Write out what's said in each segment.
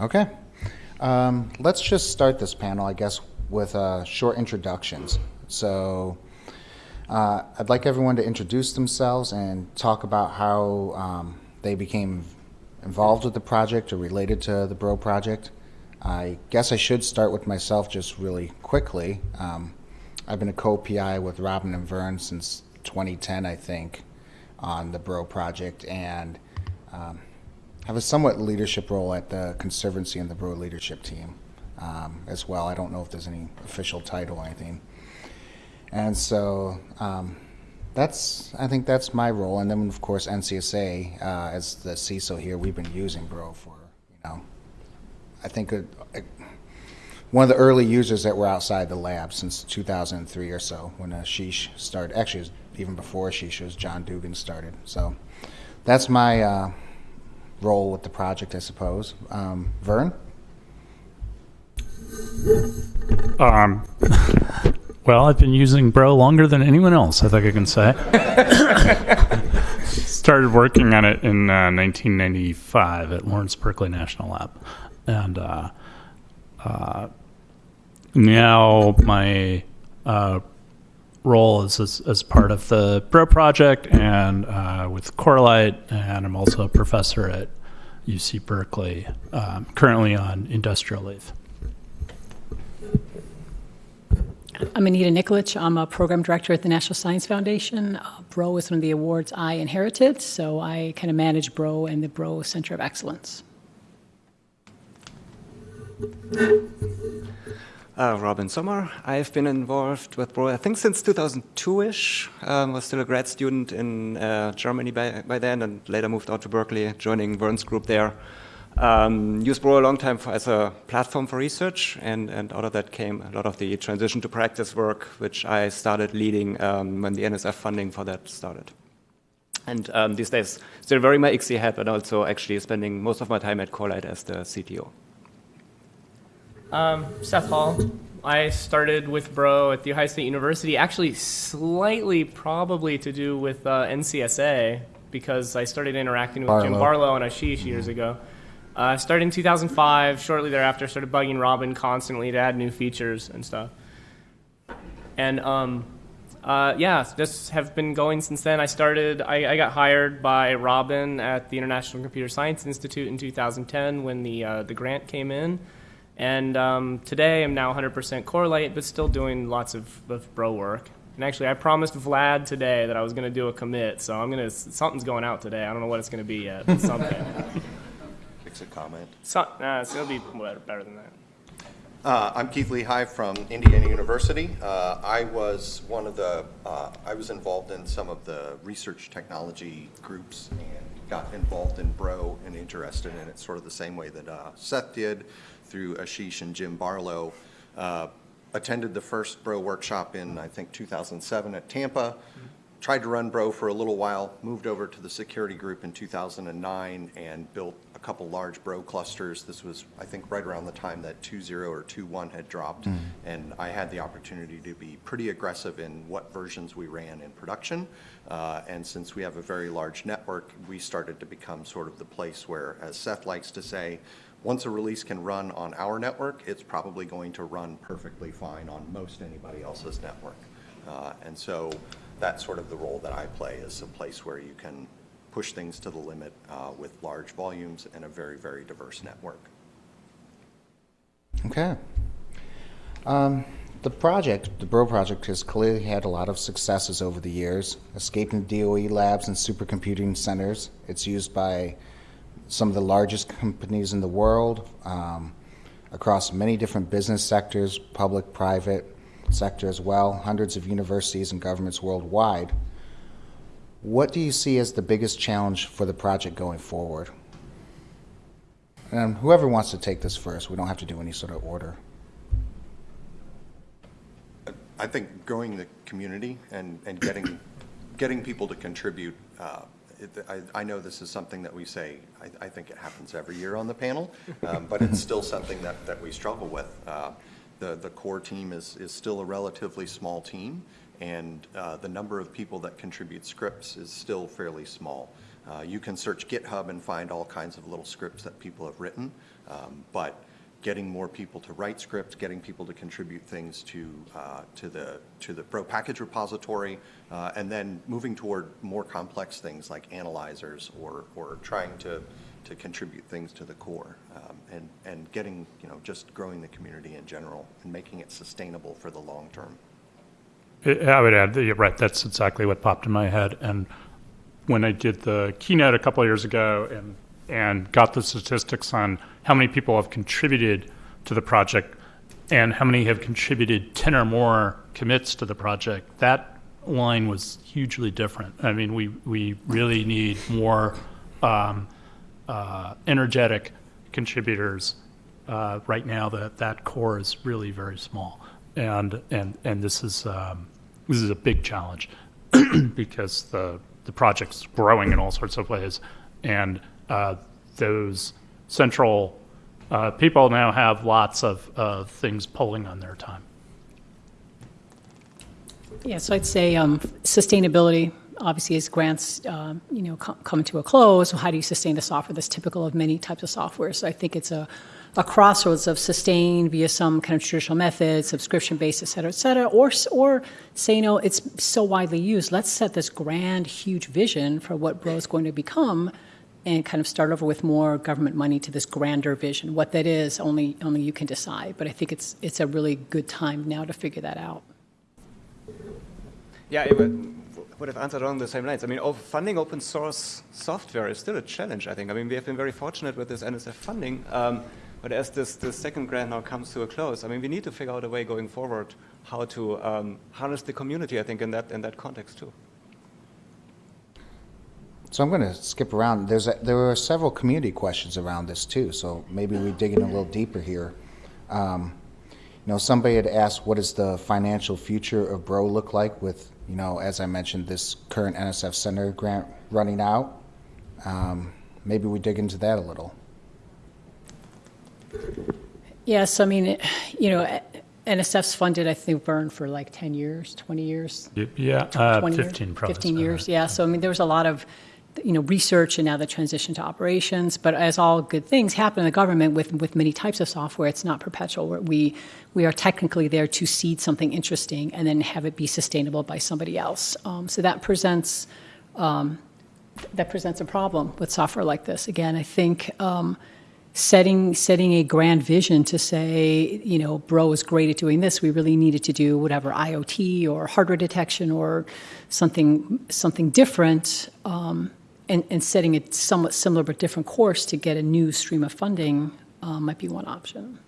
Okay. Um, let's just start this panel, I guess, with uh, short introductions. So uh, I'd like everyone to introduce themselves and talk about how um, they became involved with the project or related to the Bro project. I guess I should start with myself just really quickly. Um, I've been a co-PI with Robin and Vern since 2010, I think, on the Bro project, and um, have a somewhat leadership role at the Conservancy and the Bro leadership team um, as well. I don't know if there's any official title or anything. And so um, that's, I think that's my role. And then, of course, NCSA, uh, as the CISO here, we've been using Bro for, you know, I think a, a, one of the early users that were outside the lab since 2003 or so when Ashish started. Actually, it even before Ashish was John Dugan started. So that's my uh, role with the project, I suppose. Um, Vern? Um, well, I've been using Bro longer than anyone else, I think I can say. Started working on it in uh, 1995 at Lawrence Berkeley National Lab. And uh, uh, now my uh, role is as, as, part of the Bro project and uh, with Corelight, and I'm also a professor at UC Berkeley, um, currently on industrial leave. I'm Anita Nikolich. I'm a program director at the National Science Foundation. Uh, BRO is one of the awards I inherited, so I kind of manage BRO and the BRO Center of Excellence. Uh, Robin Sommer. I've been involved with Bro, I think since 2002-ish. Um, was still a grad student in uh, Germany by, by then and later moved out to Berkeley, joining Vern's group there. Um, used Bro a long time for, as a platform for research, and, and out of that came a lot of the transition to practice work, which I started leading um, when the NSF funding for that started. And um, these days, still wearing my ICSI hat, but also actually spending most of my time at Corelight as the CTO. Um, Seth Hall. I started with Bro at The Ohio State University, actually slightly probably to do with uh, NCSA because I started interacting with Barlow. Jim Barlow and Ashish years ago. I uh, started in 2005. Shortly thereafter, started bugging Robin constantly to add new features and stuff. And um, uh, yeah, just have been going since then. I started, I, I, got hired by Robin at the International Computer Science Institute in 2010 when the, uh, the grant came in. And um, today I'm now 100% Corelight, but still doing lots of, of bro work. And actually, I promised Vlad today that I was going to do a commit, so I'm going to something's going out today. I don't know what it's going to be yet, but something. Fix a comment. So, nah, it's going to be better, better than that. Uh, I'm Keith Lehigh from Indiana University. Uh, I was one of the, uh, I was involved in some of the research technology groups and got involved in Bro and interested in it sort of the same way that uh, Seth did through Ashish and Jim Barlow. Uh, attended the first Bro workshop in, I think, 2007 at Tampa. Tried to run Bro for a little while, moved over to the security group in 2009 and built a couple large Bro clusters. This was, I think, right around the time that 2.0 or 2.1 had dropped. Mm. And I had the opportunity to be pretty aggressive in what versions we ran in production. Uh, and since we have a very large network, we started to become sort of the place where, as Seth likes to say, once a release can run on our network, it's probably going to run perfectly fine on most anybody else's network. Uh, and so that's sort of the role that I play is a place where you can push things to the limit uh, with large volumes and a very, very diverse network. Okay. Um, the project, the Bro project, has clearly had a lot of successes over the years, escaping DOE labs and supercomputing centers. It's used by some of the largest companies in the world um, across many different business sectors, public, private sector as well, hundreds of universities and governments worldwide. What do you see as the biggest challenge for the project going forward? And whoever wants to take this first, we don't have to do any sort of order. I think growing the community and, and getting, getting people to contribute uh, it, I, I, know this is something that we say, I, I, think it happens every year on the panel, um, but it's still something that, that we struggle with. Uh, the, the core team is, is still a relatively small team, and uh, the number of people that contribute scripts is still fairly small. Uh, You can search GitHub and find all kinds of little scripts that people have written, um, but getting more people to write scripts, getting people to contribute things to, uh, to the, to the Bro package repository, uh, and then moving toward more complex things like analyzers or, or trying to, to contribute things to the core, um, and, and getting, you know, just growing the community in general and making it sustainable for the long term. I would add, that right, that's exactly what popped in my head. And when I did the keynote a couple years ago and, and got the statistics on how many people have contributed to the project and how many have contributed 10 or more commits to the project, that line was hugely different. I mean, we, we really need more um, uh, energetic contributors. Uh, right now, that, that core is really very small. And, and, and this is, um, this is a big challenge because the, the project's growing in all sorts of ways. And uh, those central uh, people now have lots of uh, things pulling on their time. Yeah, so I'd say um, sustainability, obviously, as grants, um, you know, co- come to a close, how do you sustain the software that's typical of many types of software? So I think it's a, a crossroads of sustain via some kind of traditional method, subscription-based, et cetera, et cetera, or, or say, you know, it's so widely used, let's set this grand, huge vision for what Bro is going to become and kind of start over with more government money to this grander vision. What that is, only, only you can decide. But I think it's, it's a really good time now to figure that out. Yeah, it would, have answered along the same lines. I mean, funding open source software is still a challenge, I think. I mean, we have been very fortunate with this NSF funding, um, but as this, this second grant now comes to a close, I mean, we need to figure out a way going forward how to um, harness the community, I think, in that, in that context too. So I'm going to skip around. There's a, there were several community questions around this too, so maybe we dig in a little deeper here. Um, you know, somebody had asked, what does the financial future of Bro look like with, you know, as I mentioned, this current NSF Center grant running out? Um, maybe we dig into that a little. Yes, I mean, it- you know, NSF's funded, I think, Vern for like 10 years, 20 years. Y- Yeah, uh, 20 years? 15 probably. 15 years, right. yeah. So, I mean, there was a lot of, you know, research and now the transition to operations. But as all good things happen in the government with, with many types of software, it's not perpetual. We, we are technically there to seed something interesting and then have it be sustainable by somebody else. Um, so that presents, um, that presents a problem with software like this. Again, I think um, setting setting a grand vision to say, you know, Bro is great at doing this. We really needed to do whatever IoT or hardware detection or something something different, um, and, and setting a somewhat similar but different course to get a new stream of funding uh, might be one option.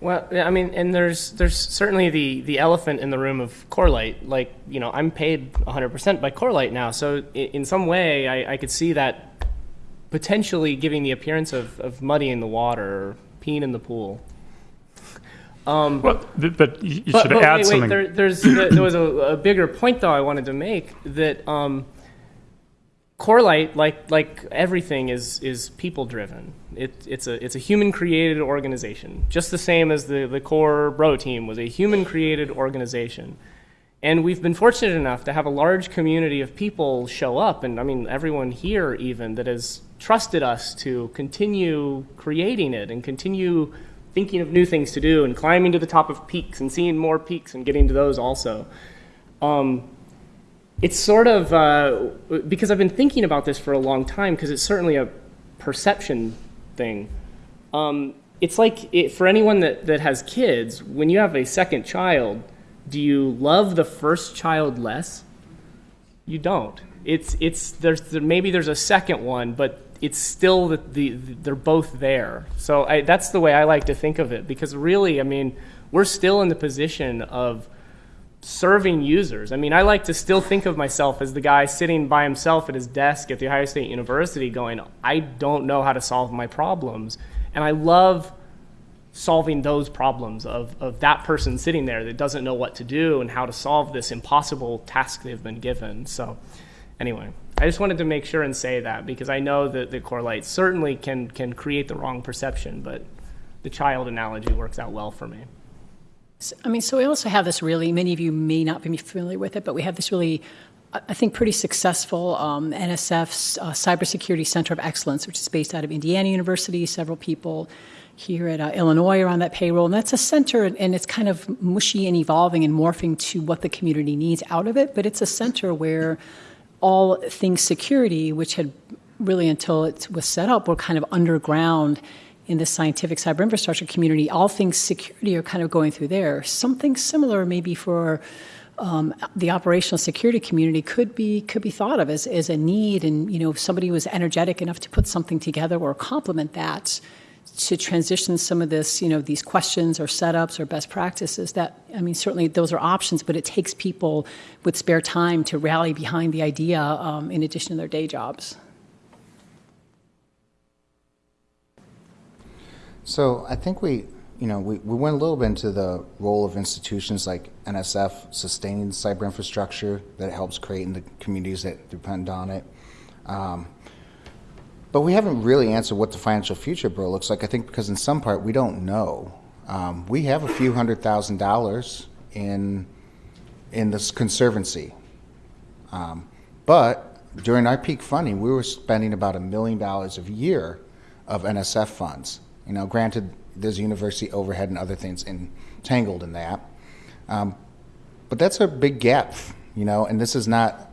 Well, I mean, and there's there's certainly the the elephant in the room of Corelight. Like, you know, I'm paid 100% by Corelight now, so in some way, I, I could see that potentially giving the appearance of, of muddying the water, or peeing in the pool. Um, Well, but you you but, should but add wait, something. wait, there, there's there, there was a, a bigger point though I wanted to make that um, Corelight, like like everything, is is people driven. It, it's a it's a human created organization, just the same as the the core Bro team was a human created organization. And we've been fortunate enough to have a large community of people show up, and I mean everyone here even that has trusted us to continue creating it and continue thinking of new things to do and climbing to the top of peaks and seeing more peaks and getting to those also. Um, it's sort of uh, because I've been thinking about this for a long time because it's certainly a perception thing. Um, it's like it, for anyone that, that has kids, when you have a second child, do you love the first child less? You don't. It's it's there's there, maybe there's a second one, but it's still the, the, they're both there. So I, that's the way I like to think of it because really, I mean, we're still in the position of serving users. I mean, I like to still think of myself as the guy sitting by himself at his desk at the Ohio State University going, I don't know how to solve my problems. And I love solving those problems of, of that person sitting there that doesn't know what to do and how to solve this impossible task they've been given. So, anyway, I just wanted to make sure and say that because I know that the Corelight certainly can, can create the wrong perception, but the child analogy works out well for me. I mean, so we also have this really, many of you may not be familiar with it, but we have this really, I think, pretty successful um, NSF's uh, Cybersecurity Center of Excellence, which is based out of Indiana University. Several people here at uh, Illinois are on that payroll. And that's a center, and it's kind of mushy and evolving and morphing to what the community needs out of it. But it's a center where all things security, which had really until it was set up, were kind of underground in the scientific cyber infrastructure community. All things security are kind of going through there. Something similar, maybe for um, the operational security community, could be could be thought of as, as a need. And you know, if somebody was energetic enough to put something together or complement that to transition some of this, you know, these questions or setups or best practices. That I mean, certainly those are options, but it takes people with spare time to rally behind the idea um, in addition to their day jobs. So I think we, you know, we, we went a little bit into the role of institutions like NSF sustaining cyber infrastructure that helps create in the communities that depend on it. Um, but we haven't really answered what the financial future, bro, looks like. I think because in some part we don't know. Um, we have a few hundred thousand dollars in in this conservancy, um, but during our peak funding, we were spending about a million dollars a year of NSF funds. You know, granted, there's university overhead and other things entangled in that, um, but that's a big gap. You know, and this is not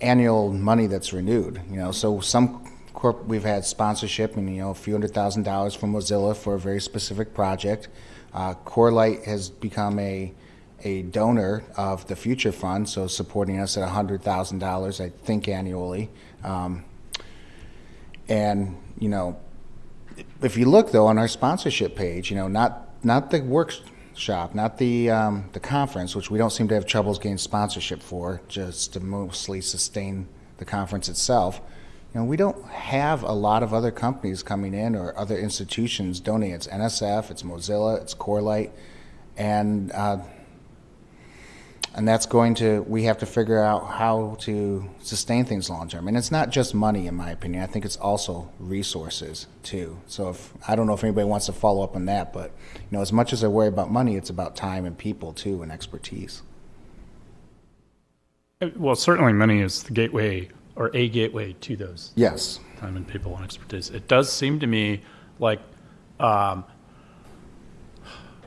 annual money that's renewed. You know, so some corp we've had sponsorship and you know a few hundred thousand dollars from Mozilla for a very specific project. Uh, Corelight has become a a donor of the Future Fund, so supporting us at hundred thousand dollars, I think annually. Um, and you know, if you look though on our sponsorship page, you know, not not the workshop, not the um, the conference, which we don't seem to have troubles getting sponsorship for, just to mostly sustain the conference itself. You know, we don't have a lot of other companies coming in or other institutions donating. It's NSF, it's Mozilla, it's Corelight, and uh, and that's going to we have to figure out how to sustain things long term. And it's not just money, in my opinion. I think it's also resources too. So if I don't know if anybody wants to follow up on that, but you know, as much as I worry about money, it's about time and people too, and expertise. Well, certainly money is the gateway or a gateway to those Yes. time and people and expertise. It does seem to me like um,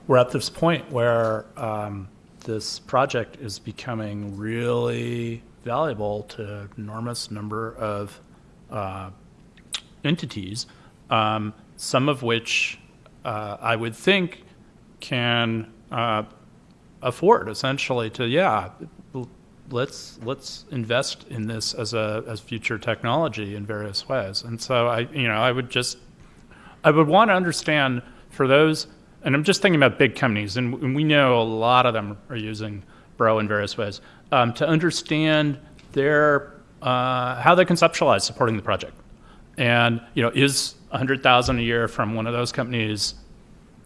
we're at this point where um, this project is becoming really valuable to enormous number of uh, entities, um, some of which uh, I would think can uh, afford essentially to yeah let's let's invest in this as a as future technology in various ways. And so i you know i would just i would want to understand for those and i'm just thinking about big companies and, we know a lot of them are using bro in various ways um, to understand their uh, how they conceptualize supporting the project and you know is 100000 a year from one of those companies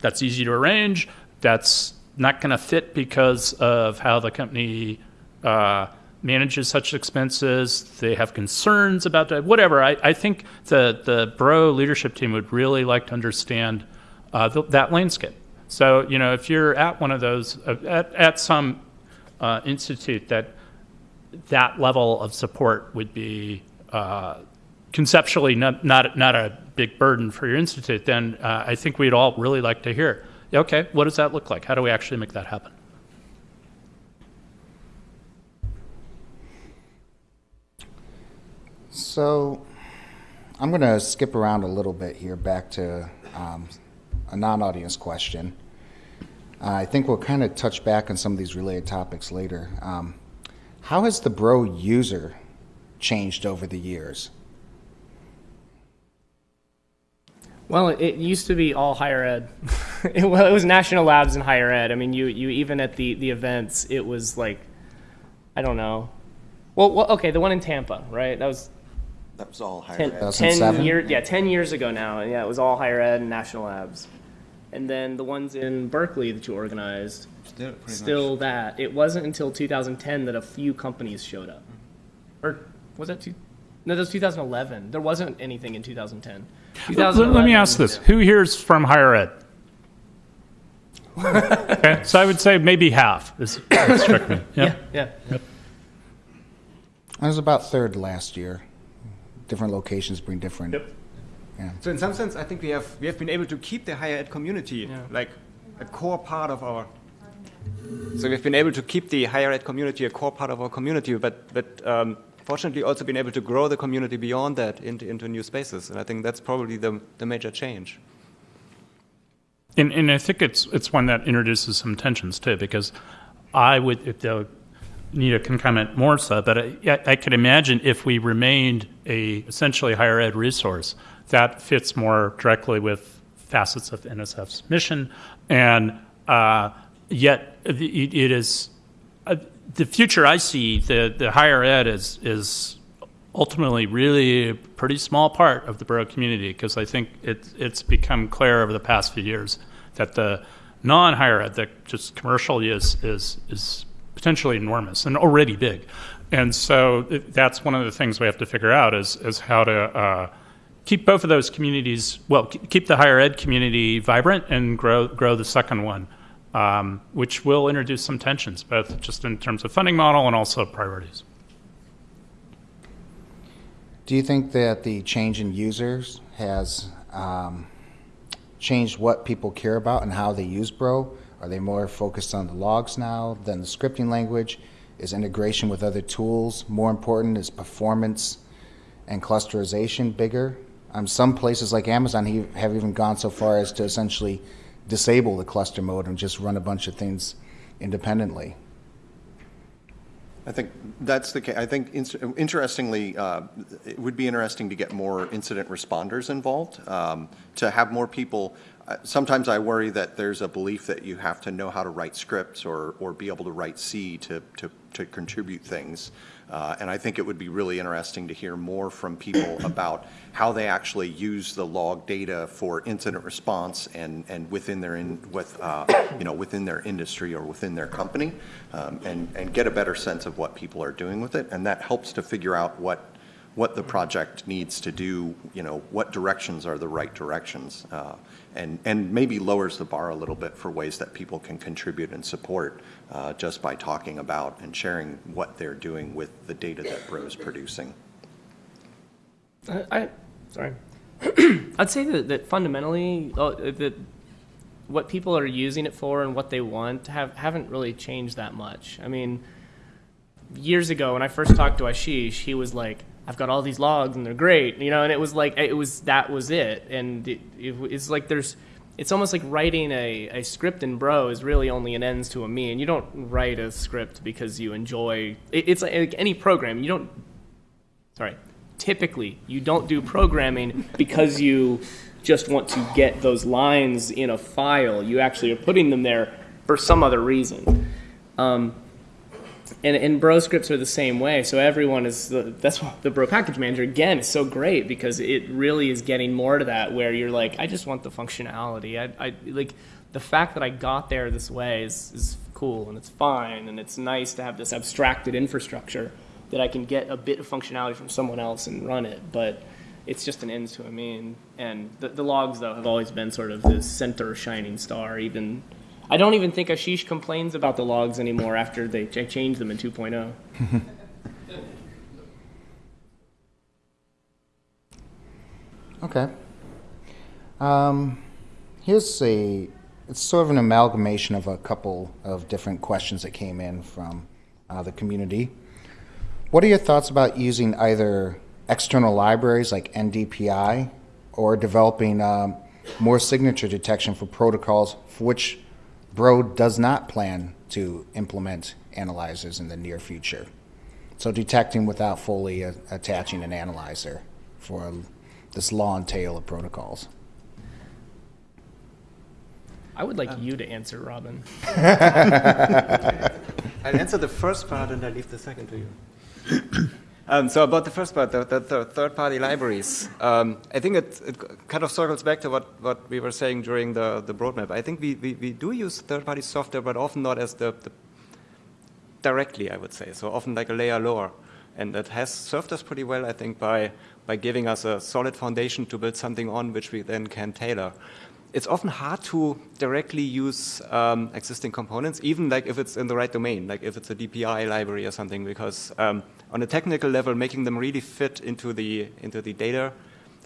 that's easy to arrange. That's not going to fit because of how the company uh, manages such expenses. They have concerns about that. Whatever. I, I think the the Bro leadership team would really like to understand uh, th- that landscape. So you know, if you're at one of those uh, at at some uh, institute that that level of support would be uh, conceptually not, not, not a big burden for your institute, then uh, I think we'd all really like to hear, okay, what does that look like? How do we actually make that happen? So I'm going to skip around a little bit here back to um, a non audience question. Uh, I think we'll kind of touch back on some of these related topics later. Um, how has the Bro user changed over the years? Well, it, it used to be all higher ed. it, well, it was national labs and higher ed. I mean, you, you even at the, the events, it was like, I don't know. Well, well, okay, the one in Tampa, right? That was That was all higher 10, ed. 10 years, yeah, 10 years ago now. Yeah, it was all higher ed and national labs. And then the ones in Berkeley that you organized, Still, still that. It wasn't until 2010 that a few companies showed up. Or was that two? No, that was 2011. There wasn't anything in 2010. Let, let me ask this: Who here is from higher ed? Okay, so I would say maybe half is what struck me. Yeah, Yeah. yeah. I was about third last year. Different locations bring different. Yep. Yeah. So in some sense, I think we have we have been able to keep the higher ed community Yeah. like a core part of our. So we've been able to keep the higher ed community a core part of our community, but but um, fortunately also been able to grow the community beyond that into into new spaces, and I think that's probably the the major change. And, and I think it's it's one that introduces some tensions too, because I would, if the Nita can comment more so, but I, I could imagine if we remained a essentially higher ed resource, that fits more directly with facets of NSF's mission, and uh, yet it, it is uh, the future I see. The the higher ed is is ultimately really a pretty small part of the Bro community because I think it, it's become clear over the past few years that the non-higher ed, the just commercial is is is potentially enormous and already big, and so that's one of the things we have to figure out is is how to. Uh, Keep both of those communities well. Keep the higher ed community vibrant and grow grow the second one, um, which will introduce some tensions, both just in terms of funding model and also priorities. Do you think that the change in users has um, changed what people care about and how they use Bro? Are they more focused on the logs now than the scripting language? Is integration with other tools more important? Is performance and clusterization bigger? Um, some places like Amazon he- have even gone so far as to essentially disable the cluster mode and just run a bunch of things independently. I think that's the case. I think interestingly, uh, it would be interesting to get more incident responders involved, um, to have more people. uh, Sometimes I worry that there's a belief that you have to know how to write scripts or, or be able to write C to, to, to contribute things. Uh, And I think it would be really interesting to hear more from people about how they actually use the log data for incident response and, and within their, in with, uh, you know, within their industry or within their company, um, and, and get a better sense of what people are doing with it. And that helps to figure out what, what the project needs to do, you know, what directions are the right directions. uh, And, and maybe lowers the bar a little bit for ways that people can contribute and support uh, just by talking about and sharing what they're doing with the data that Bro is producing. I, I sorry. I'd say that, that fundamentally, uh, that what people are using it for and what they want have haven't really changed that much. I mean, years ago when I first talked to Ashish, he was like, "I've got all these logs and they're great," you know, and it was like it was that was it, and it, it, it's like there's. It's almost like writing a, a script in Bro is really only an ends to a mean. You don't write a script because you enjoy. It, it's like any program. You don't sorry, typically you don't do programming because you just want to get those lines in a file. You actually are putting them there for some other reason. Um, and, and bro scripts are the same way. So everyone is the, that's why the bro package manager again is so great because it really is getting more to that where you're like, I just want the functionality. I, I like the fact that I got there this way is, is cool and it's fine and it's nice to have this abstracted infrastructure that I can get a bit of functionality from someone else and run it. But it's just an ends to a mean. And the, the logs though have always been sort of the center shining star. Even I don't even think Ashish complains about the logs anymore after they ch- changed them in oh. 2.0. Okay. Um, here's a, it's sort of an amalgamation of a couple of different questions that came in from uh, the community. What are your thoughts about using either external libraries like NDPI or developing um, more signature detection for protocols for which Bro does not plan to implement analyzers in the near future? So detecting without fully uh, attaching an analyzer for this long tail of protocols. I would like you to answer, Robin. I'll answer the first part and I leave the second to you. um, so about the first part, the, the, the third-party libraries, um, I think it, it kind of circles back to what, what we were saying during the, the roadmap. I think we, we, we do use third-party software, but often not as the, the directly, I would say. So often like a layer lower. And that has served us pretty well, I think, by, by giving us a solid foundation to build something on which we then can tailor. it's often hard to directly use um, existing components, even like if it's in the right domain, like if it's a DPI library or something, because um, on a technical level, making them really fit into the into the data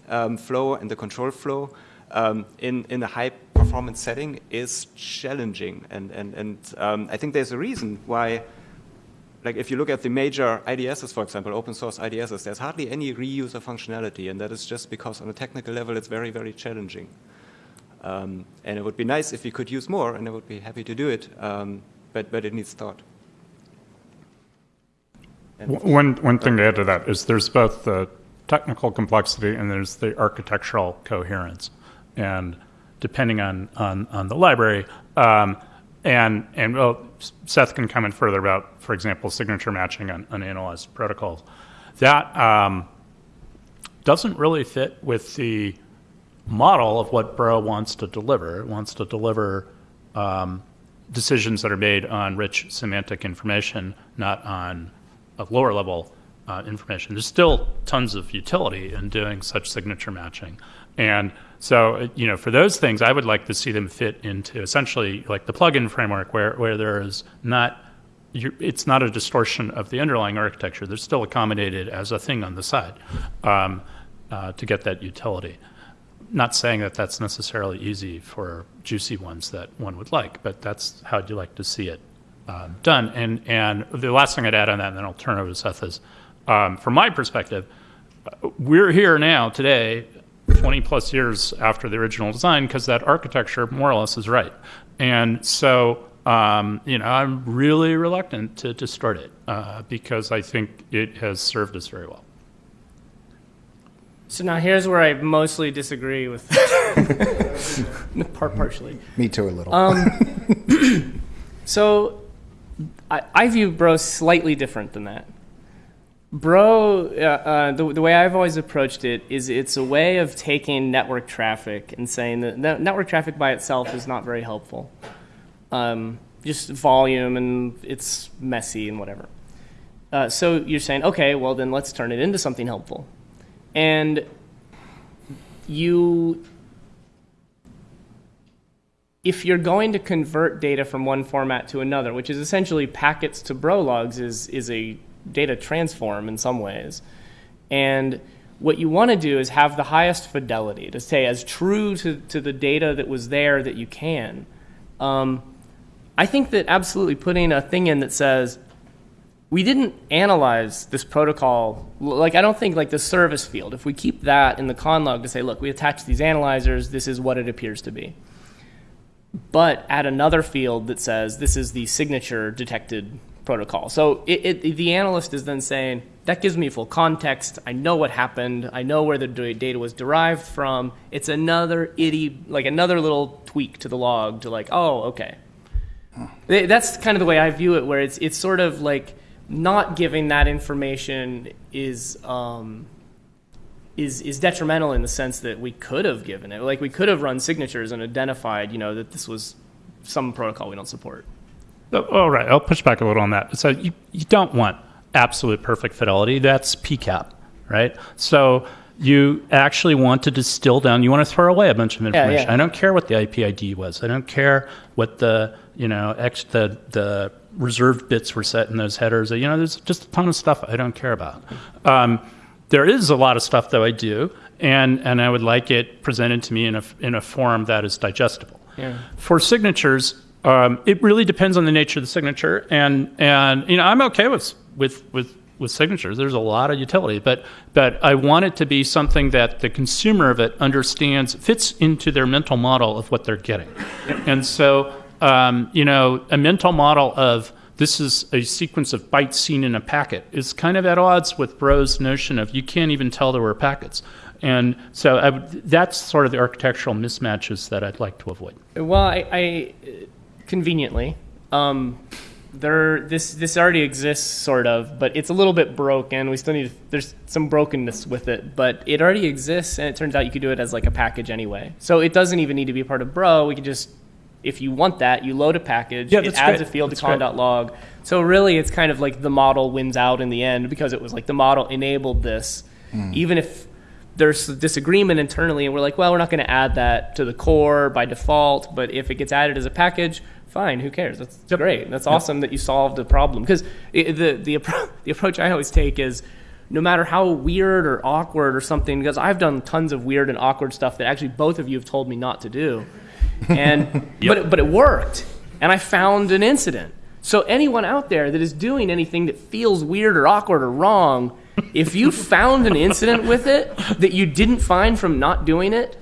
um, flow and the control flow um, in in a high performance setting is challenging, and and and um, I think there's a reason why. Like if you look at the major IDSs, for example, open source IDSs, there's hardly any reuse of functionality, and that is just because on a technical level it's very, very challenging. Um, and it would be nice if we could use more, and I would be happy to do it, um, but, but it needs thought. One, one thing to add to that is there's both the technical complexity and there's the architectural coherence. And depending on, on, on the library, um, and, and well, Seth can comment further about, for example, signature matching on, on analyzed protocols. That um, doesn't really fit with the model of what Bro wants to deliver. It wants to deliver um, decisions that are made on rich semantic information, not on a lower level uh, information. There's still tons of utility in doing such signature matching. And so, you know, for those things, I would like to see them fit into essentially like the plugin framework where, where there is not, it's not a distortion of the underlying architecture. They're still accommodated as a thing on the side um, uh, to get that utility not saying that that's necessarily easy for juicy ones that one would like, but that's how you like to see it uh, done. And and the last thing I'd add on that, and then I'll turn over to Seth, is um, from my perspective, we're here now today, 20 plus years after the original design, because that architecture more or less is right. And so. Um, you know, I'm really reluctant to distort it uh, because I think it has served us very well. So now here's where I mostly disagree with part partially. Me too, a little. Um, so I, I, view Bro slightly different than that. Bro, uh, uh, the, the way I've always approached it is it's a way of taking network traffic and saying that network traffic by itself is not very helpful. Um, just volume and it's messy and whatever. Uh, so you're saying, okay, well then let's turn it into something helpful and you if you're going to convert data from one format to another, which is essentially packets to brologs, is, is a data transform in some ways. And what you want to do is have the highest fidelity, to stay as true to, to the data that was there that you can. Um, I think that absolutely putting a thing in that says, we didn't analyze this protocol. Like, I don't think like the service field, if we keep that in the conn log to say, look, we attach these analyzers, this is what it appears to be. But add another field that says this is the signature detected protocol. So it, it, the analyst is then saying, that gives me full context. I know what happened. I know where the data was derived from. It's another itty, like another little tweak to the log to like, oh, okay. That's kind of the way I view it, where it's, it's sort of like, not giving that information is um, is is detrimental in the sense that we could have given it. Like we could have run signatures and identified, you know, that this was some protocol we don't support. Oh, all right, I'll push back a little on that. So you, you don't want absolute perfect fidelity. That's PCAP, right? So you actually want to distill down. You want to throw away a bunch of information. Yeah, yeah. I don't care what the IP ID was. I don't care what the you know ex, the the reserved bits were set in those headers. You know, there's just a ton of stuff I don't care about. Um, there is a lot of stuff that I do, and and I would like it presented to me in a in a form that is digestible. Yeah. For signatures, um, it really depends on the nature of the signature, and and you know I'm okay with with with with signatures. There's a lot of utility, but but I want it to be something that the consumer of it understands fits into their mental model of what they're getting, and so um, you know, a mental model of this is a sequence of bytes seen in a packet is kind of at odds with Bro's notion of you can't even tell there were packets. And so that's sort of the architectural mismatches that I'd like to avoid. Well, I, I conveniently, um, there this this already exists sort of, but it's a little bit broken. We still need there's some brokenness with it, but it already exists, and it turns out you could do it as like a package anyway. So it doesn't even need to be part of Bro. We can just if you want that, you load a package. Yeah, it adds great. a field that's to conn.log. So really, it's kind of like the model wins out in the end because it was like the model enabled this, mm. even if there's disagreement internally, and we're like, well, we're not going to add that to the core by default, but if it gets added as a package, fine, who cares? That's great. That's awesome that you solved the problem. Because the, the, appro- the approach I always take is no matter how weird or awkward or something, because I've done tons of weird and awkward stuff that actually both of you have told me not to do. And, but, it, but it worked. And I found an incident. So anyone out there that is doing anything that feels weird or awkward or wrong, if you found an incident with it that you didn't find from not doing it,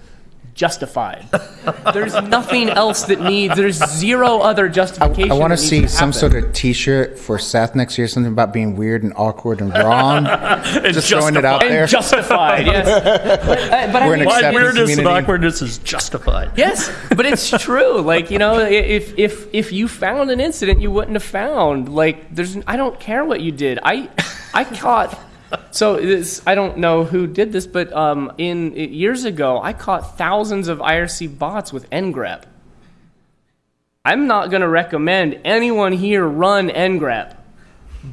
justified. There's nothing else that needs. There's zero other justification. I want to see some sort of T-shirt for Seth next year, something about being weird and awkward and wrong. Just throwing it out and there. justified. Yes, but, uh, but I We're an mean, My acceptance weirdness and awkwardness is justified. Yes, but it's true. Like you know, if if if you found an incident you wouldn't have found, like there's, I don't care what you did. I I caught. So this, I don't know who did this, but um, in years ago, I caught thousands of IRC bots with ngrep. I'm not going to recommend anyone here run ngrep.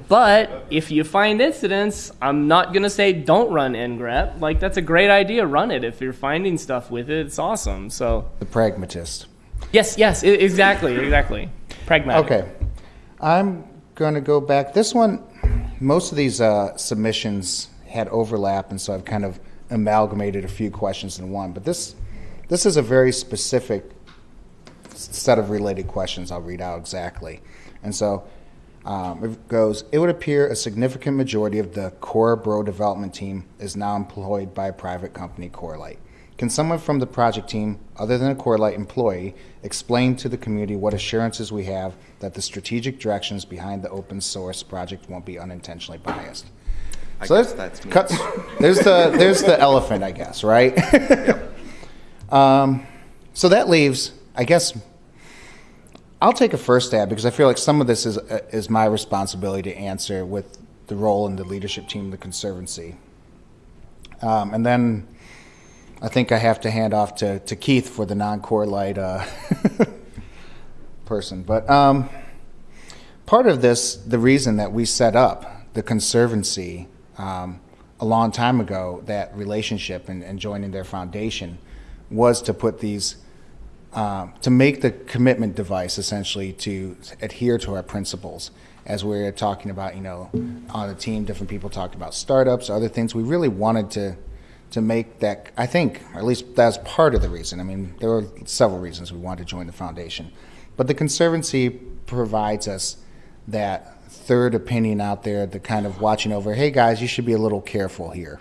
But if you find incidents, I'm not going to say don't run ngrep. Like that's a great idea, run it. If you're finding stuff with it, it's awesome. So The pragmatist. Yes, yes, exactly, exactly. Pragmatic. Okay, I'm going to go back. This one, most of these uh, submissions had overlap, and so I've kind of amalgamated a few questions in one. But this, this is a very specific set of related questions. I'll read out exactly, and so um, it goes. It would appear a significant majority of the core bro development team is now employed by a private company, Corelight. Can someone from the project team, other than a Corelight employee, explain to the community what assurances we have that the strategic directions behind the open source project won't be unintentionally biased? I So there's- that's me. cut- there's the there's the elephant, I guess, right? um, so that leaves, I guess. I'll take a first stab because I feel like some of this is uh, is my responsibility to answer with the role in the leadership team of the conservancy, um, and then I think I have to hand off to, to Keith for the non-Corelight uh, person. But um, part of this, the reason that we set up the conservancy um, a long time ago, that relationship and, and joining their foundation, was to put these um, to make the commitment device essentially to adhere to our principles. As we are talking about, you know, on the team, different people talked about startups, other things. We really wanted to to make that. I think, at least that's part of the reason. I mean, there were several reasons we wanted to join the foundation, but the conservancy provides us that third opinion out there, the kind of watching over. Hey guys, you should be a little careful here.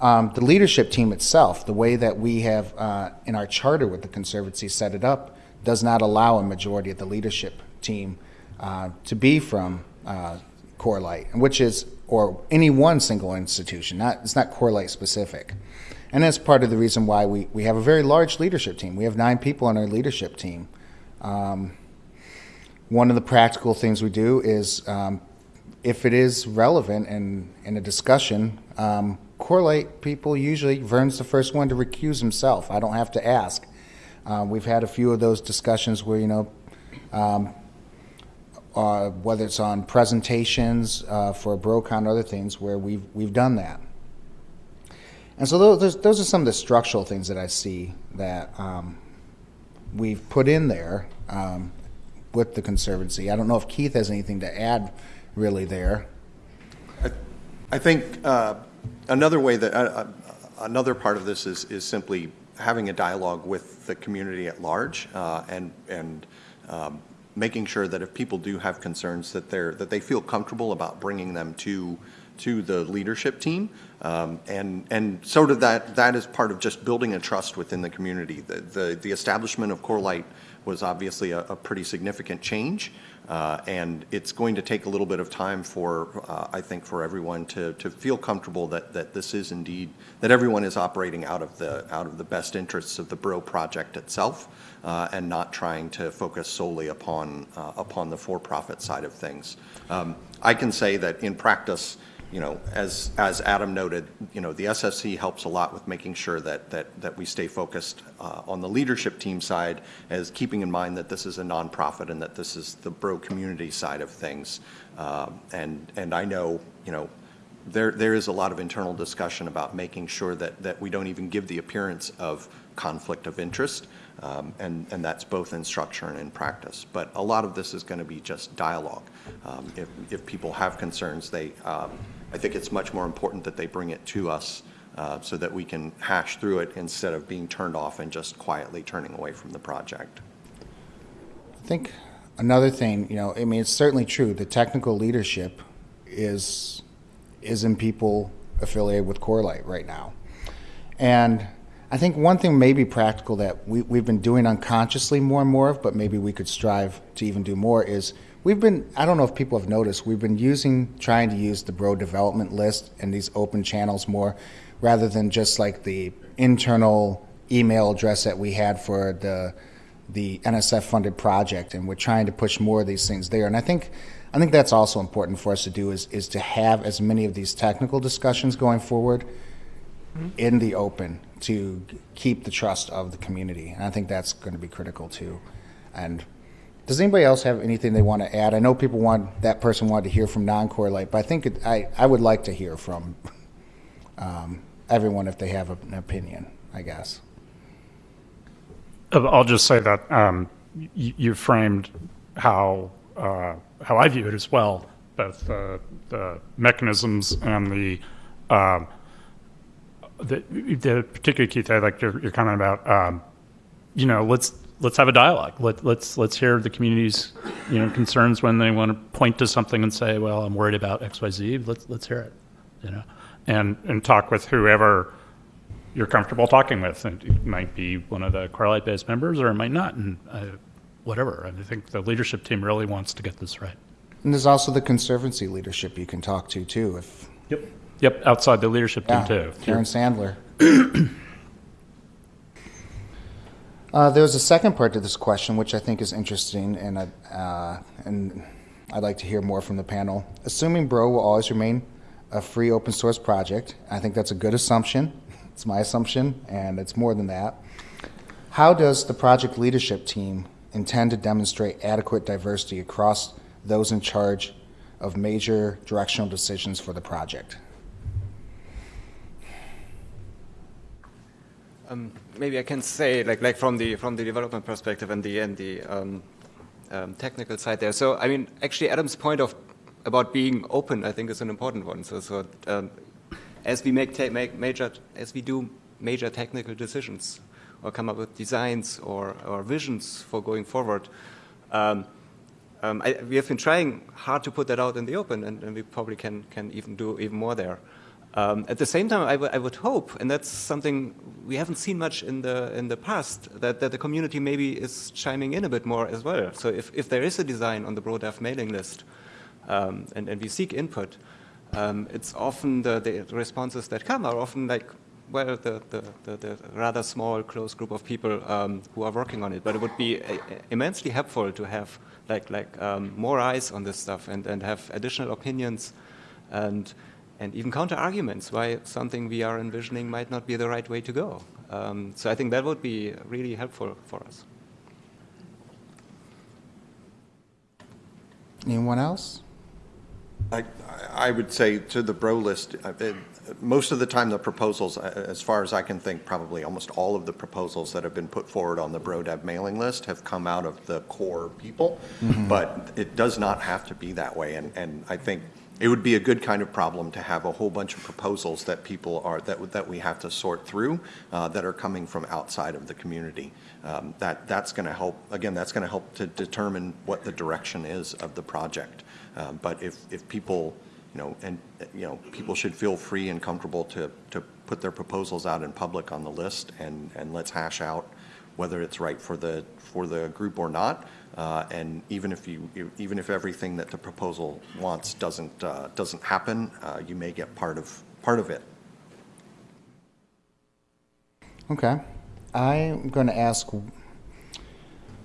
Um, the leadership team itself, the way that we have uh, in our charter with the Conservancy set it up, does not allow a majority of the leadership team uh, to be from uh, Corelight, which is or any one single institution. Not it's not Corelight specific, and that's part of the reason why we we have a very large leadership team. We have nine people on our leadership team. Um, one of the practical things we do is um, if it is relevant and in a discussion, um, Corelight people usually, Vern's the first one to recuse himself. I don't have to ask. Uh, we've had a few of those discussions where, you know, um, uh, whether it's on presentations uh, for BroCon or other things where we've, we've done that. And so those, those are some of the structural things that I see that um, we've put in there um, with the Conservancy. I don't know if Keith has anything to add really there. I think uh, another way that, uh, uh, another part of this is, is simply having a dialogue with the community at large uh, and, and um, making sure that if people do have concerns, that they're, that they feel comfortable about bringing them to, to the leadership team. Um, And, and so did that, that is part of just building a trust within the community. The, the, the establishment of Corelight was obviously a, a pretty significant change. Uh, and it's going to take a little bit of time for, uh, I think, for everyone to, to feel comfortable that, that this is indeed, that everyone is operating out of the, out of the best interests of the Bro project itself uh, and not trying to focus solely upon, uh, upon the for-profit side of things. Um, I can say that in practice, you know, as, as Adam noted, you know, the SFC helps a lot with making sure that, that, that we stay focused uh, on the leadership team side as keeping in mind that this is a nonprofit and that this is the bro community side of things. Um, and, and I know, you know, there, there is a lot of internal discussion about making sure that, that we don't even give the appearance of conflict of interest, um, and, and that's both in structure and in practice. But a lot of this is going to be just dialogue. Um, if, if people have concerns, they, um, I think it's much more important that they bring it to us uh, so that we can hash through it instead of being turned off and just quietly turning away from the project. I think another thing, you know, I mean, it's certainly true. The technical leadership is is in people affiliated with Corelight right now, and I think one thing may be practical that we, we've been doing unconsciously more and more of, but maybe we could strive to even do more is we've been, I don't know if people have noticed, we've been using, trying to use the Bro development list and these open channels more rather than just like the internal email address that we had for the, the NSF funded project. And we're trying to push more of these things there. And I think, I think that's also important for us to do is, is to have as many of these technical discussions going forward mm-hmm. in the open to keep the trust of the community. And I think that's going to be critical too. And does anybody else have anything they want to add? I know people want that person wanted to hear from non-Corelight, but I think it, I I would like to hear from um, everyone if they have an opinion. I guess. Uh, I'll just say that um, you framed how uh, how I view it as well, both the, the mechanisms and the, um, the the particularly Keith, I like your, your comment about um, you know let's let's have a dialogue. Let, let's let's hear the community's you know concerns when they want to point to something and say, well, I'm worried about X Y Z. Let's let's hear it, you know, and and talk with whoever you're comfortable talking with. And it might be one of the Corelight based members, or it might not, and uh, whatever. And I think the leadership team really wants to get this right. And there's also the conservancy leadership you can talk to too. If Yep. Yep. Outside the leadership team too. Karen Sandler. Uh, there's a second part to this question, which I think is interesting, and I, uh, and I'd like to hear more from the panel. Assuming Bro will always remain a free open source project, I think that's a good assumption. It's my assumption, and it's more than that. How does the project leadership team intend to demonstrate adequate diversity across those in charge of major directional decisions for the project? Um, maybe I can say, like, like from the from the development perspective and the and the um, um, technical side there. So, I mean, actually, Adam's point of about being open, I think, is an important one. So, so um, as we make, make major, as we do major technical decisions, or come up with designs or, or visions for going forward. Um, um, I, we have been trying hard to put that out in the open, and, and we probably can can even do even more there. Um, at the same time, I, would hope, and that's something we haven't seen much in the in the past, that, that the community maybe is chiming in a bit more as well. So if, if there is a design on the BroDev mailing list, um, and, and we seek input, um, it's often the, the responses that come are often like, well, the, the, the, the rather small, close group of people um, who are working on it. But it would be a, a immensely helpful to have like, like um, more eyes on this stuff and, and have additional opinions and and even counter arguments why something we are envisioning might not be the right way to go. Um, so I think that would be really helpful for us. Anyone else? I, I would say to the bro list, uh, it, most of the time the proposals, uh, as far as I can think, probably almost all of the proposals that have been put forward on the BroDev mailing list have come out of the core people, mm-hmm. but it does not have to be that way. And, and I think it would be a good kind of problem to have a whole bunch of proposals that people are that that we have to sort through uh, that are coming from outside of the community. Um, that that's going to help. Again, that's going to help to determine what the direction is of the project. Um, but if if people, you know, and you know, people should feel free and comfortable to to put their proposals out in public on the list, and and let's hash out whether it's right for the for the group or not. Uh, and even if you, even if everything that the proposal wants doesn't uh, doesn't happen, uh, you may get part of part of it. Okay, I'm going to ask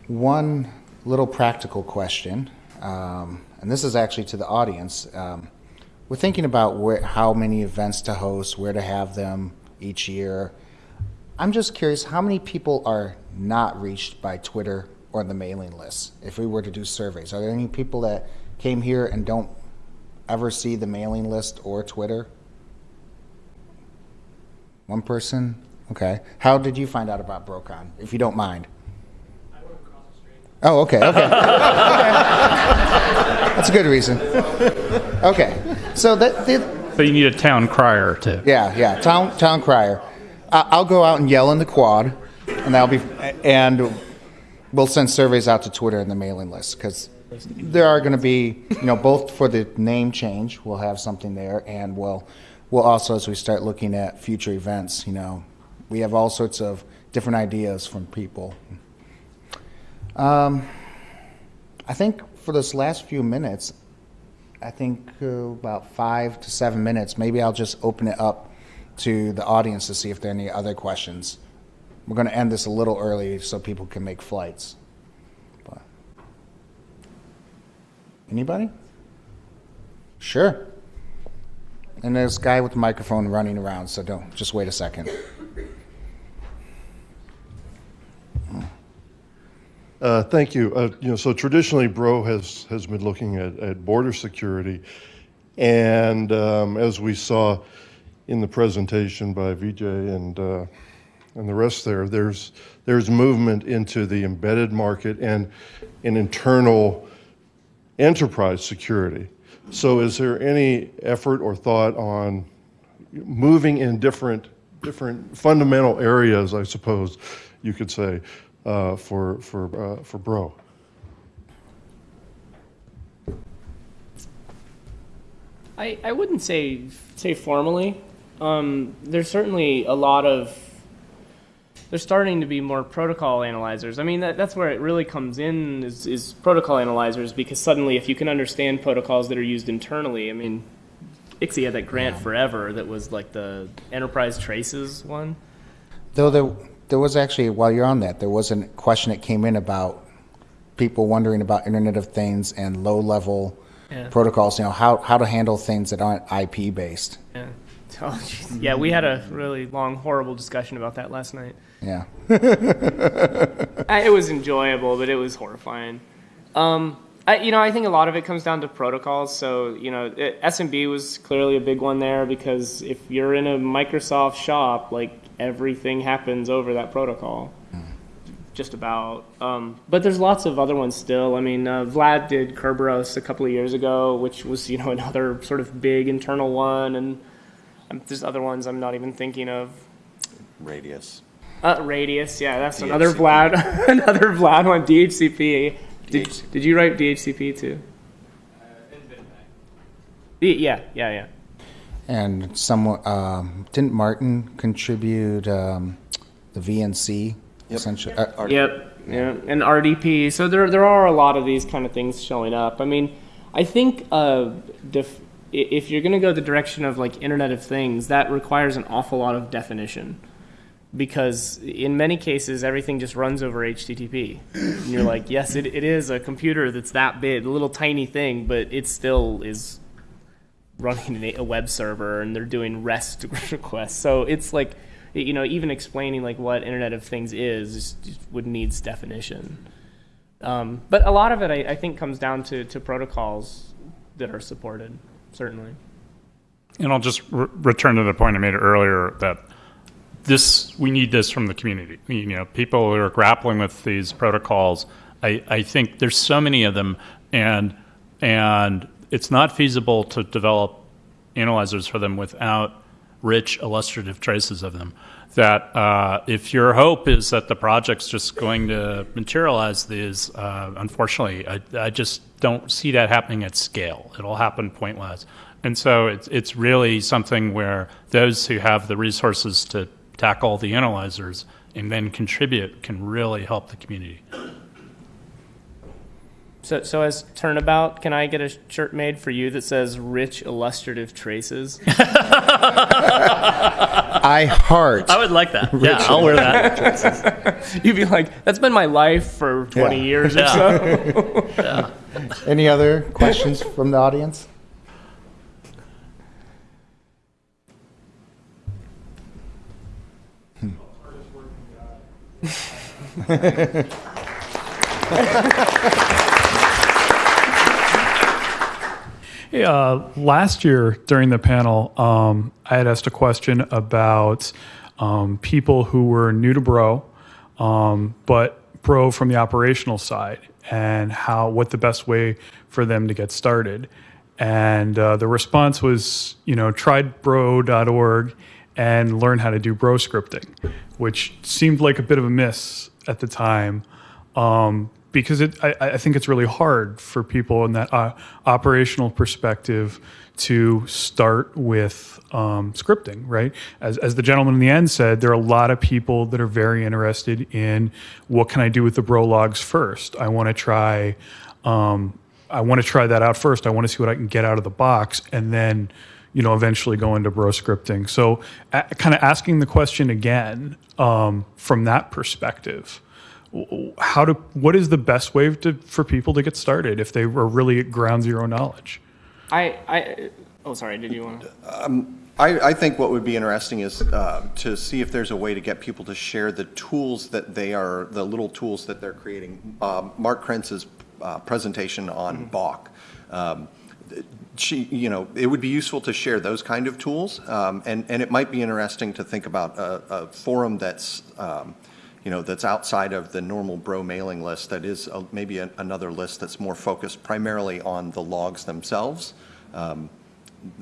one little practical question, um, and this is actually to the audience. Um, we're thinking about where, how many events to host, where to have them each year. I'm just curious, how many people are not reached by Twitter or the mailing list if we were to do surveys? Are there any people that came here and don't ever see the mailing list or Twitter? One person? Okay. How did you find out about Brocon, if you don't mind? Oh, okay, okay. okay. That's a good reason. Okay. So that, that But you need a town crier too. yeah, yeah. Town town crier. I- I'll go out and yell in the quad, and that'll be and we'll send surveys out to Twitter and the mailing list because there are going to be you know both for the name change we'll have something there and we'll we'll also as we start looking at future events you know we have all sorts of different ideas from people. Um, I think for this last few minutes, I think uh, about five to seven minutes. Maybe I'll just open it up to the audience to see if there are any other questions. We're going to end this a little early so people can make flights. But anybody? Sure. And there's a guy with the microphone running around, so don't just wait a second. Uh, Thank you. Uh, You know, so traditionally, Bro has, has been looking at, at border security. And um, as we saw in the presentation by Vijay and, uh, and the rest there, there's, there's movement into the embedded market and an internal enterprise security. So is there any effort or thought on moving in different, different fundamental areas, I suppose you could say, uh, for, for, uh, for Bro? I, I wouldn't say say formally. Um, there's certainly a lot of there's starting to be more protocol analyzers. I mean that, that's where it really comes in is, is protocol analyzers because suddenly if you can understand protocols that are used internally, I mean ICSI had that grant forever that was like the enterprise traces one. Though there, there was actually, while you're on that, there was a question that came in about people wondering about Internet of Things and low-level Yeah. protocols, you know, how, how to handle things that aren't IP-based. Yeah. Oh, jeez. yeah, we had a really long, horrible discussion about that last night. Yeah. I, it was enjoyable, but it was horrifying. Um, I, you know, I think a lot of it comes down to protocols. So, you know, it, SMB was clearly a big one there because if you're in a Microsoft shop, like everything happens over that protocol. Just about. Um, but there's lots of other ones still. I mean, uh, Vlad did Kerberos a couple of years ago, which was, you know, another sort of big internal one. And um, there's other ones I'm not even thinking of. Radius. Uh, Radius, yeah, that's another Vlad, another Vlad one. DHCP. Did, DHCP. did you write DHCP too? Y- Yeah, yeah, yeah. And someone, um, didn't Martin contribute um, the VNC? Essentially, uh, Ar- Yep, yeah, and RDP. So there, there are a lot of these kind of things showing up. I mean, I think uh, def- i- if you're going to go the direction of like Internet of Things, that requires an awful lot of definition, because in many cases everything just runs over HTTP. And you're like, yes, it, it is a computer that's that big, a little tiny thing, but it still is running a- web server and they're doing REST requests. So it's like, you know, even explaining like what Internet of Things is would needs definition. Um, but a lot of it, I, I think, comes down to, to protocols that are supported. Certainly. And I'll just re- return to the point I made earlier that this we need this from the community. You know, people who are grappling with these protocols. I, I think there's so many of them, and and it's not feasible to develop analyzers for them without rich illustrative traces of them. That uh, if your hope is that the project's just going to materialize these, uh, unfortunately, I, I just don't see that happening at scale. It'll happen pointwise. And so it's, it's really something where those who have the resources to tackle the analyzers and then contribute can really help the community. So, so as turnabout, can I get a shirt made for you that says "rich illustrative traces"? I heart. I would like that. Yeah, I'll wear that. You'd be like, "That's been my life for 20 Yeah. years or so." Any other questions from the audience? Hey, hmm. Uh, last year during the panel, um, I had asked a question about um, people who were new to Bro, um, but Bro from the operational side, and how what the best way for them to get started. And uh, the response was, you know, try.bro.org and learn how to do bro scripting, which seemed like a bit of a miss at the time. Um, because it, I, I think it's really hard for people in that uh, operational perspective to start with um, scripting, right? As, as the gentleman in the end said, there are a lot of people that are very interested in what can I do with the bro logs first. I want to try, um, I want to try that out first. I want to see what I can get out of the box, and then, you know, eventually go into bro scripting. So, a- kind of asking the question again um, from that perspective how to what is the best way to, for people to get started if they are really at ground zero knowledge I, I, oh, sorry, did you want to? I, I think what would be interesting is uh, to see if there's a way to get people to share the tools that they are, the little tools that they're creating. Um, Mark Krentz's uh, presentation on Bach. Um, she, you know, it would be useful to share those kind of tools, um, and and it might be interesting to think about a, a forum that's, um, you know, that's outside of the normal Bro mailing list. That is a, maybe a, another list that's more focused primarily on the logs themselves. Um,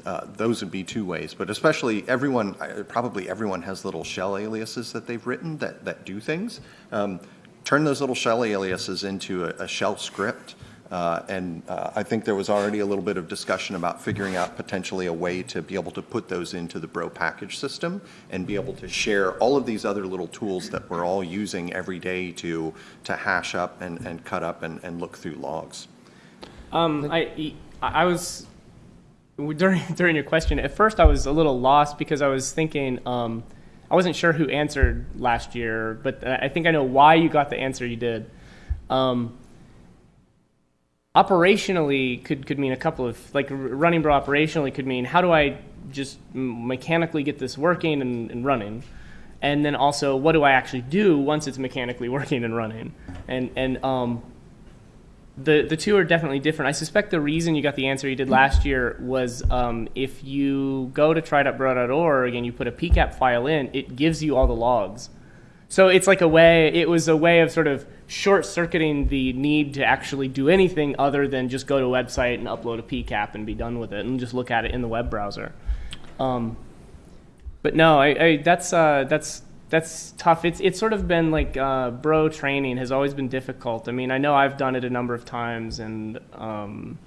uh, those would be two ways, but especially everyone, probably everyone has little shell aliases that they've written that, that do things. Um, turn those little shell aliases into a, a shell script. Uh, and uh, I think there was already a little bit of discussion about figuring out potentially a way to be able to put those into the Bro package system and be able to share all of these other little tools that we're all using every day to, to hash up and, and cut up and, and look through logs. Um, I, I was during during your question. At first, I was a little lost because I was thinking um, I wasn't sure who answered last year, but I think I know why you got the answer you did. Um, operationally could could mean a couple of like running bro operationally could mean how do I just mechanically get this working and, and running, and then also what do I actually do once it's mechanically working and running, and and um, the the two are definitely different. I suspect the reason you got the answer you did last year was um, if you go to try.bro.org and you put a PCAP file in, it gives you all the logs. So it's like a way. It was a way of sort of short circuiting the need to actually do anything other than just go to a website and upload a PCAP and be done with it and just look at it in the web browser. Um, but no, I, I, that's uh, that's that's tough. It's it's sort of been like uh, bro training has always been difficult. I mean, I know I've done it a number of times, and um,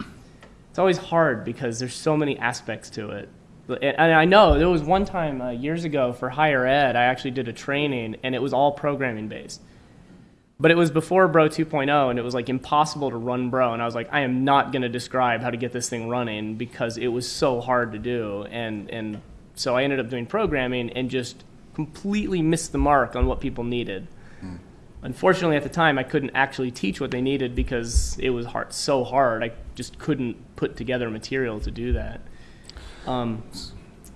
it's always hard because there's so many aspects to it. And I know there was one time uh, years ago for higher ed, I actually did a training, and it was all programming based. But it was before Bro 2.0, and it was like impossible to run Bro. And I was like, I am not going to describe how to get this thing running because it was so hard to do. And and so I ended up doing programming and just completely missed the mark on what people needed. Mm. Unfortunately, at the time, I couldn't actually teach what they needed because it was hard, so hard. I just couldn't put together material to do that. Um,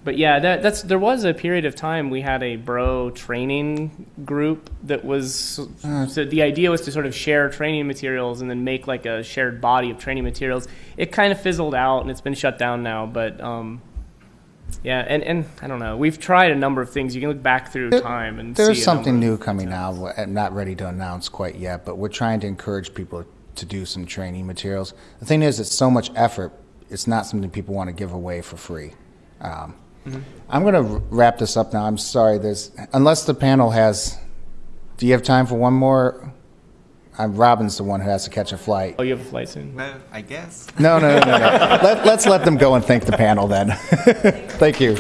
but yeah, that, that's there was a period of time we had a bro training group that was uh, so the idea was to sort of share training materials and then make like a shared body of training materials. It kind of fizzled out and it's been shut down now, but um, yeah, and, and I don't know. We've tried a number of things. You can look back through There- time and There's something new coming out. I'm not ready to announce quite yet, but we're trying to encourage people to do some training materials. The thing is, it's so much effort. It's not something people want to give away for free. Um, Mm-hmm. I'm going to wrap this up now. I'm sorry. There's unless the panel has. Do you have time for one more? I'm Robin's the one who has to catch a flight. Oh, you have a flight soon. Well, I guess. No, no, no, no. no. Let, let's let them go and thank the panel then. Thank you.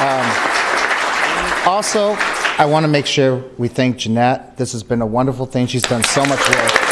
Um, also, I want to make sure we thank Jeanette. This has been a wonderful thing. She's done so much work.